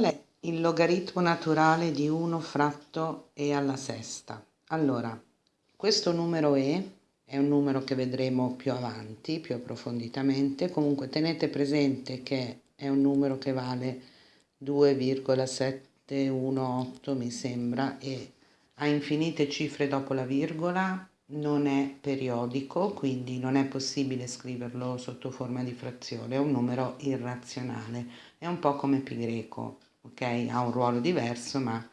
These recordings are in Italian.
Qual è il logaritmo naturale di 1 fratto e alla sesta? Allora, questo numero E è un numero che vedremo più avanti, più approfonditamente, comunque tenete presente che è un numero che vale 2,718 mi sembra e ha infinite cifre dopo la virgola, non è periodico, quindi non è possibile scriverlo sotto forma di frazione, è un numero irrazionale, è un po' come pi greco, ok? Ha un ruolo diverso, ma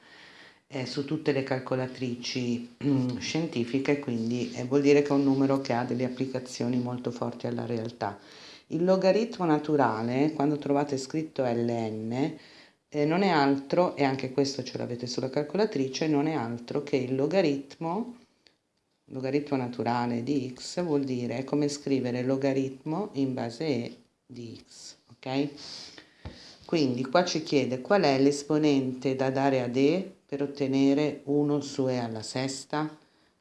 è su tutte le calcolatrici mm, scientifiche, quindi eh, vuol dire che è un numero che ha delle applicazioni molto forti alla realtà. Il logaritmo naturale, quando trovate scritto ln, eh, non è altro, e anche questo ce l'avete sulla calcolatrice, non è altro che il logaritmo logaritmo naturale di x vuol dire come scrivere logaritmo in base e di x, ok? Quindi qua ci chiede qual è l'esponente da dare ad e per ottenere 1 su e alla sesta.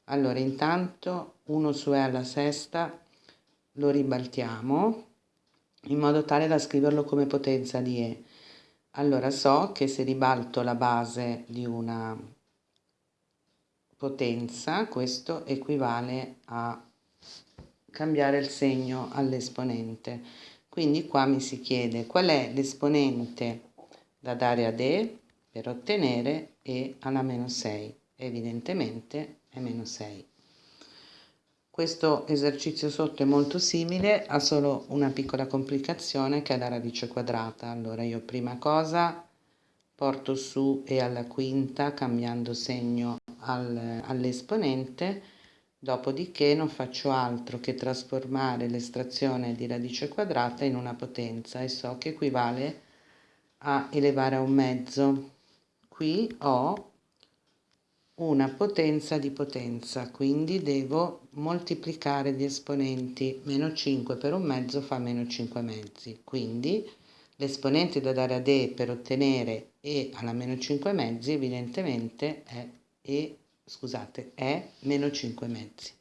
Allora intanto 1 su e alla sesta lo ribaltiamo in modo tale da scriverlo come potenza di e. Allora so che se ribalto la base di una potenza, questo equivale a cambiare il segno all'esponente. Quindi qua mi si chiede qual è l'esponente da dare ad E per ottenere E alla meno 6. Evidentemente è meno 6. Questo esercizio sotto è molto simile, ha solo una piccola complicazione che è la radice quadrata. Allora io prima cosa porto su E alla quinta cambiando segno al, all'esponente, dopodiché non faccio altro che trasformare l'estrazione di radice quadrata in una potenza e so che equivale a elevare a un mezzo. Qui ho una potenza di potenza, quindi devo moltiplicare gli esponenti. Meno 5 per un mezzo fa meno 5 mezzi, quindi l'esponente da dare ad E per ottenere E alla meno 5 mezzi evidentemente è e scusate è meno 5 mezzi